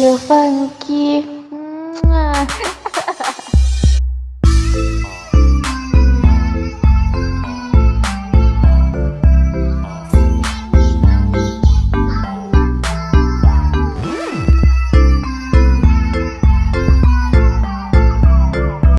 you, Funky.